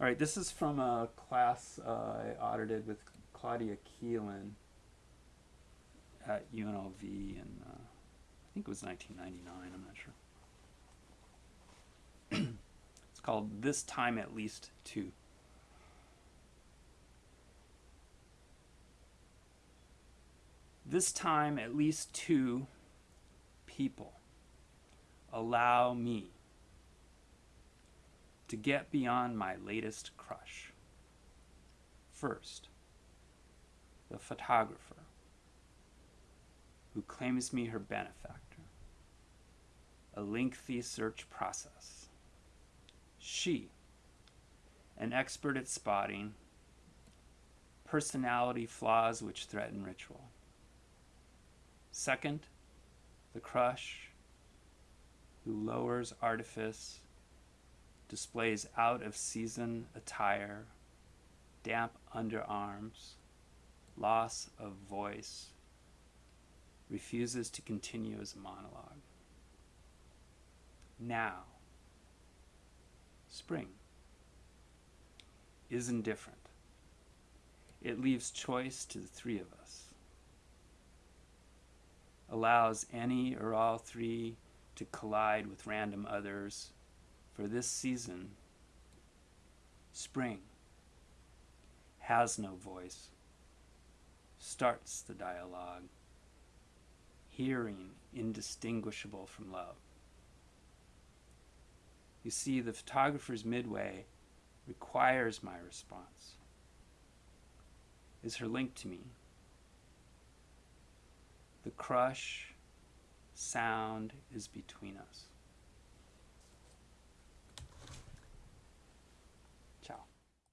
All right, this is from a class uh, I audited with Claudia Keelan at UNLV in, uh, I think it was 1999, I'm not sure. it's called This Time at Least Two. This time at least two people allow me to get beyond my latest crush. First, the photographer who claims me her benefactor. A lengthy search process. She, an expert at spotting personality flaws which threaten ritual. Second, the crush who lowers artifice displays out of season attire, damp underarms, loss of voice, refuses to continue his monologue. Now, spring is indifferent. It leaves choice to the three of us, allows any or all three to collide with random others for this season, spring has no voice, starts the dialogue, hearing indistinguishable from love. You see, the photographer's midway requires my response, is her link to me. The crush sound is between us.